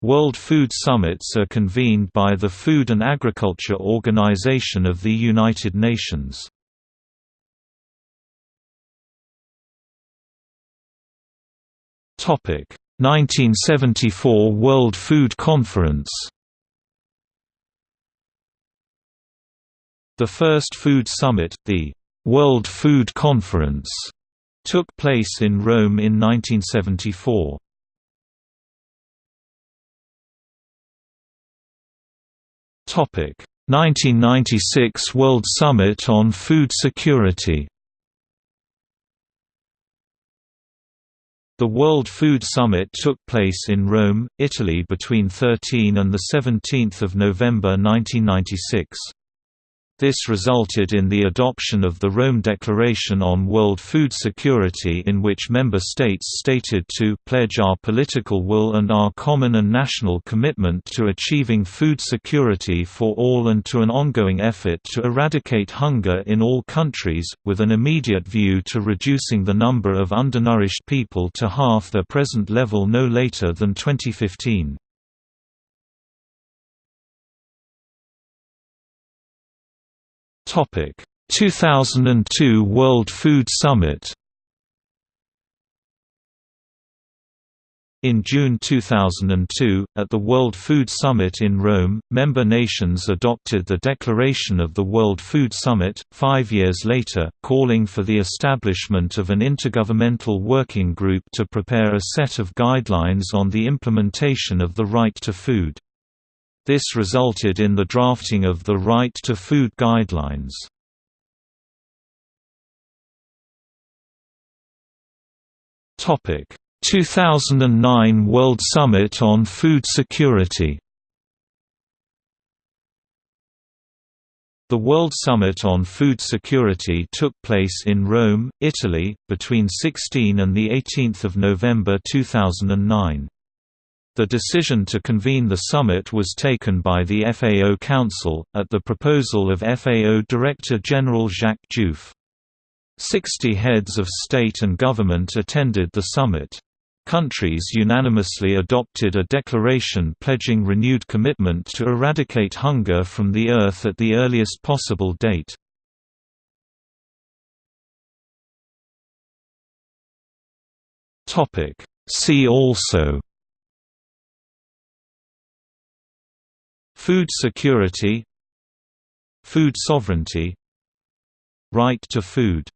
World Food Summits are convened by the Food and Agriculture Organization of the United Nations. Topic: 1974 World Food Conference. The first food summit, the World Food Conference, took place in Rome in 1974. 1996 World Summit on Food Security. The World Food Summit took place in Rome, Italy between 13 and 17 November 1996. This resulted in the adoption of the Rome Declaration on World Food Security in which member states stated to pledge our political will and our common and national commitment to achieving food security for all and to an ongoing effort to eradicate hunger in all countries, with an immediate view to reducing the number of undernourished people to half their present level no later than 2015. Topic: 2002 World Food Summit. In June 2002, at the World Food Summit in Rome, member nations adopted the Declaration of the World Food Summit, five years later, calling for the establishment of an intergovernmental working group to prepare a set of guidelines on the implementation of the right to food. This resulted in the drafting of the Right to Food Guidelines. Topic: 2009 World Summit on Food Security. The World Summit on Food Security took place in Rome, Italy, between 16 and the 18 November 2009. The decision to convene the summit was taken by the FAO Council, at the proposal of FAO Director General Jacques Diouf. Sixty heads of state and government attended the summit. Countries unanimously adopted a declaration pledging renewed commitment to eradicate hunger from the earth at the earliest possible date. See also Food security Food sovereignty Right to food